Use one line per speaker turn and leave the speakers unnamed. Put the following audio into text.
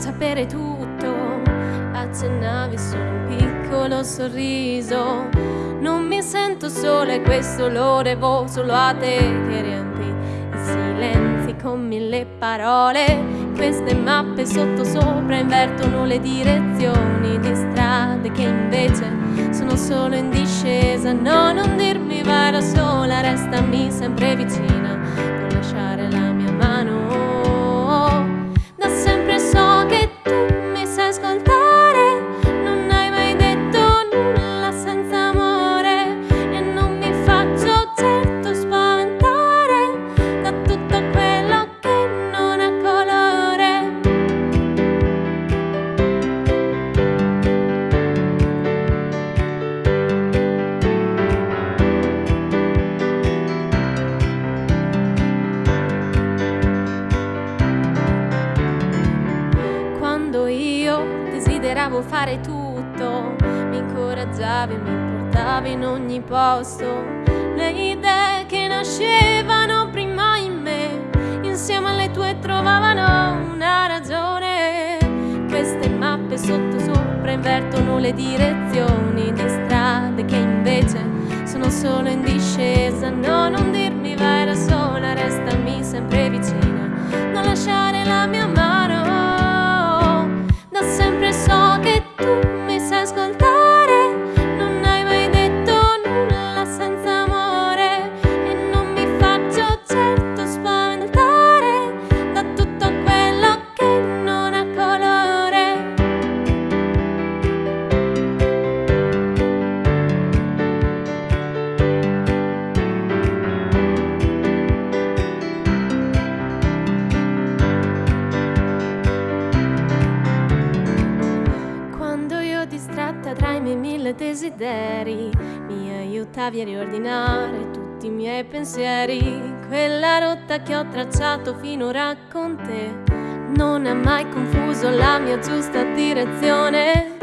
sapere tutto, accennavi solo un piccolo sorriso. Non mi sento sola e questo lo devo solo a te che riempi i silenzi con mille parole. Queste mappe sotto sopra invertono le direzioni di strade che invece sono solo in discesa. No, non dirmi vai da sola, restami sempre vicina, non lasciare la desideravo fare tutto, mi incoraggiavi mi portavi in ogni posto. Le idee che nascevano prima in me, insieme alle tue trovavano una ragione. Queste mappe sotto sopra invertono le direzioni di strade che invece sono solo in discesa. No, non dirmi vai da sola, restami sempre vicina, non lasciare miei mille desideri, mi aiutavi a riordinare tutti i miei pensieri. Quella rotta che ho tracciato finora con te non ha mai confuso la mia giusta direzione.